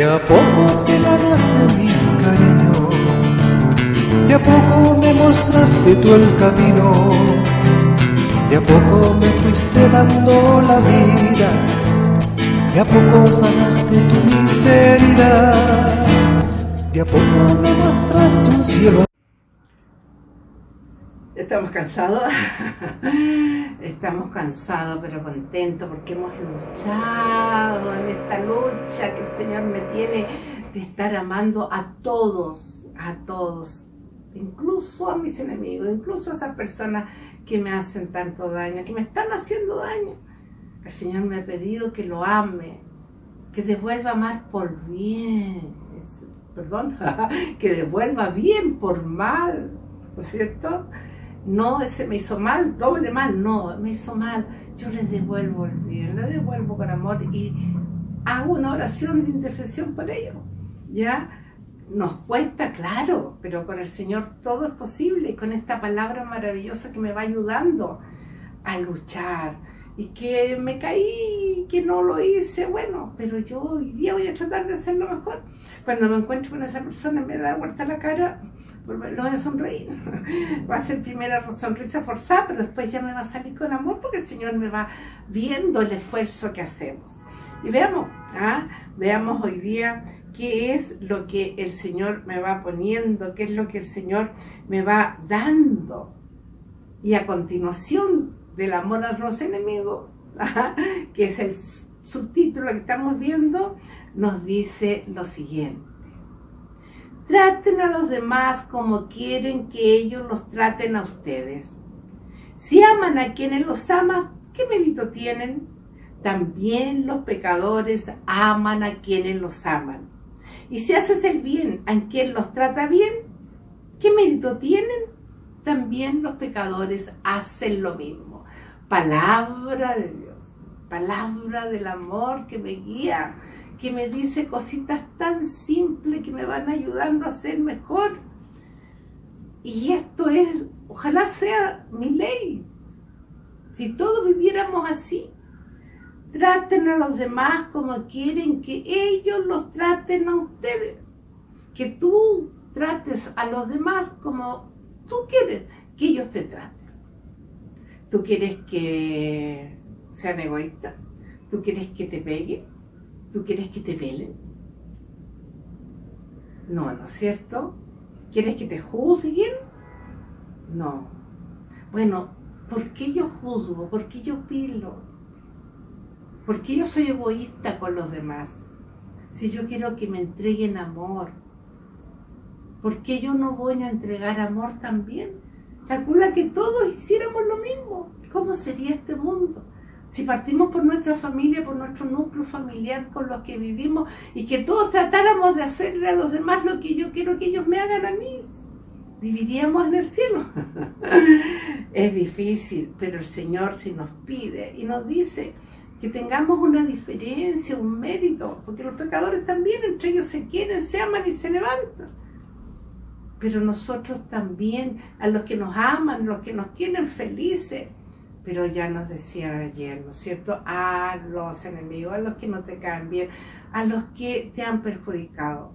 De a poco te ganaste mi cariño, de a poco me mostraste tú el camino, de a poco me fuiste dando la vida, de a poco sanaste tu miseria, de a poco me mostraste un cielo. Estamos cansados, estamos cansados pero contentos porque hemos luchado en esta lucha que el Señor me tiene de estar amando a todos, a todos, incluso a mis enemigos, incluso a esas personas que me hacen tanto daño, que me están haciendo daño. El Señor me ha pedido que lo ame, que devuelva mal por bien, perdón, que devuelva bien por mal, ¿no es cierto? No, ese me hizo mal, doble mal, no, me hizo mal, yo le devuelvo el bien, le devuelvo con amor y hago una oración de intercesión por ellos, ¿ya? Nos cuesta, claro, pero con el Señor todo es posible, con esta palabra maravillosa que me va ayudando a luchar, y que me caí, que no lo hice, bueno, pero yo hoy día voy a tratar de hacerlo mejor. Cuando me encuentro con esa persona me da vuelta la cara, lo voy a sonreír. Va a ser primera sonrisa forzada, pero después ya me va a salir con amor porque el Señor me va viendo el esfuerzo que hacemos. Y veamos, ¿ah? veamos hoy día qué es lo que el Señor me va poniendo, qué es lo que el Señor me va dando. Y a continuación del amor a los enemigos, ¿ah? que es el subtítulo que estamos viendo, nos dice lo siguiente. Traten a los demás como quieren que ellos los traten a ustedes. Si aman a quienes los aman, ¿qué mérito tienen? También los pecadores aman a quienes los aman. Y si haces el bien a quien los trata bien, ¿qué mérito tienen? También los pecadores hacen lo mismo. Palabra de Dios, palabra del amor que me guía que me dice cositas tan simples que me van ayudando a ser mejor. Y esto es, ojalá sea mi ley. Si todos viviéramos así, traten a los demás como quieren que ellos los traten a ustedes. Que tú trates a los demás como tú quieres que ellos te traten. ¿Tú quieres que sean egoístas? ¿Tú quieres que te peguen? ¿Tú quieres que te velen? No, ¿no es cierto? ¿Quieres que te juzguen? No. Bueno, ¿por qué yo juzgo? ¿Por qué yo pilo? ¿Por qué yo soy egoísta con los demás? Si yo quiero que me entreguen amor. ¿Por qué yo no voy a entregar amor también? Calcula que todos hiciéramos lo mismo. ¿Cómo sería este mundo? Si partimos por nuestra familia, por nuestro núcleo familiar con los que vivimos y que todos tratáramos de hacerle a los demás lo que yo quiero que ellos me hagan a mí, viviríamos en el cielo. es difícil, pero el Señor si nos pide y nos dice que tengamos una diferencia, un mérito, porque los pecadores también entre ellos se quieren, se aman y se levantan. Pero nosotros también, a los que nos aman, los que nos quieren felices, pero ya nos decía ayer, ¿no es cierto? A los enemigos, a los que no te caen bien, a los que te han perjudicado.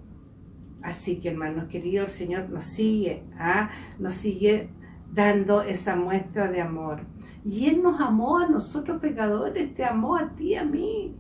Así que hermanos queridos, el Señor nos sigue, ¿ah? nos sigue dando esa muestra de amor. Y Él nos amó a nosotros pecadores, te amó a ti, a mí.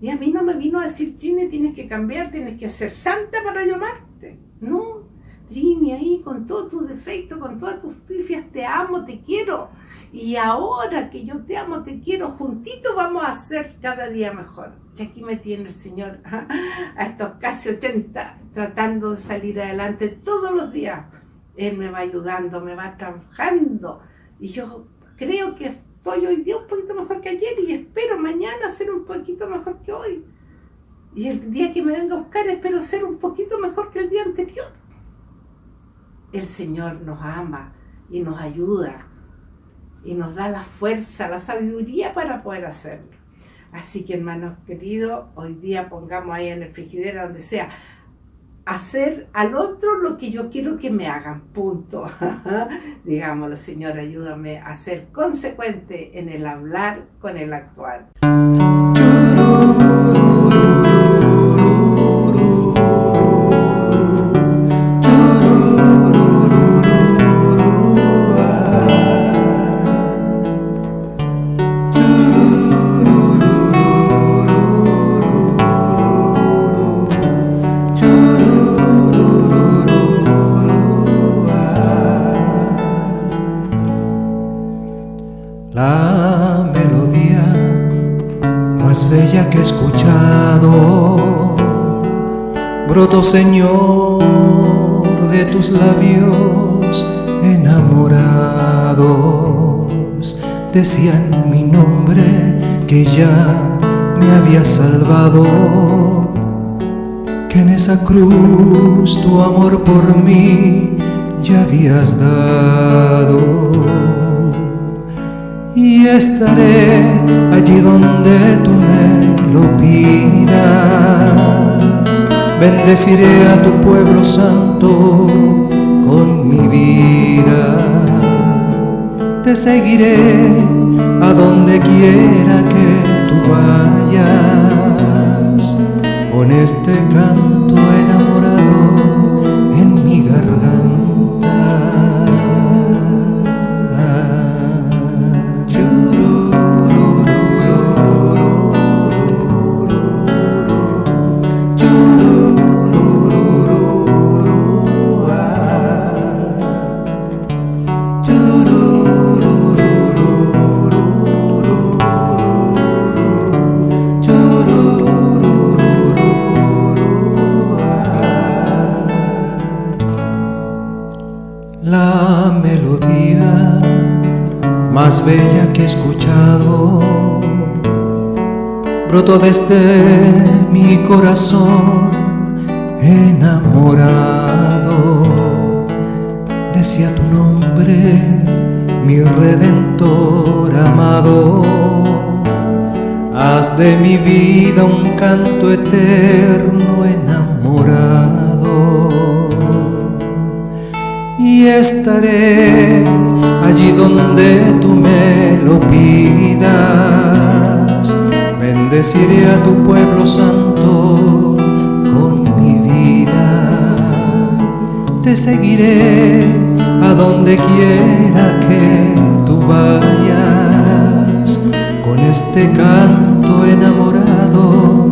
Y a mí no me vino a decir, Trini, tienes que cambiar, tienes que ser santa para llamarte. No, Trini, ahí con todos tus defectos, con todas tus pifias, te amo, te quiero y ahora que yo te amo, te quiero, juntitos vamos a ser cada día mejor. Y aquí me tiene el Señor a estos casi 80 tratando de salir adelante todos los días. Él me va ayudando, me va trabajando y yo creo que estoy hoy día un poquito mejor que ayer y espero mañana ser un poquito mejor que hoy. Y el día que me venga a buscar espero ser un poquito mejor que el día anterior. El Señor nos ama y nos ayuda nos da la fuerza, la sabiduría para poder hacerlo. Así que hermanos queridos, hoy día pongamos ahí en el frigidero, donde sea, hacer al otro lo que yo quiero que me hagan, punto. Digámoslo, Señor, ayúdame a ser consecuente en el hablar con el actuar. Escuchado. Broto, Señor, de tus labios enamorados. Decían mi nombre que ya me había salvado. Que en esa cruz tu amor por mí ya habías dado y estaré allí donde tú me lo pidas. Bendeciré a tu pueblo santo con mi vida. Te seguiré a donde quiera que tú vayas con este canto Melodía más bella que he escuchado brotó desde mi corazón enamorado. Decía tu nombre, mi redentor amado. Haz de mi vida un canto eterno enamorado estaré allí donde tú me lo pidas. Bendeciré a tu pueblo santo con mi vida. Te seguiré a donde quiera que tú vayas con este canto enamorado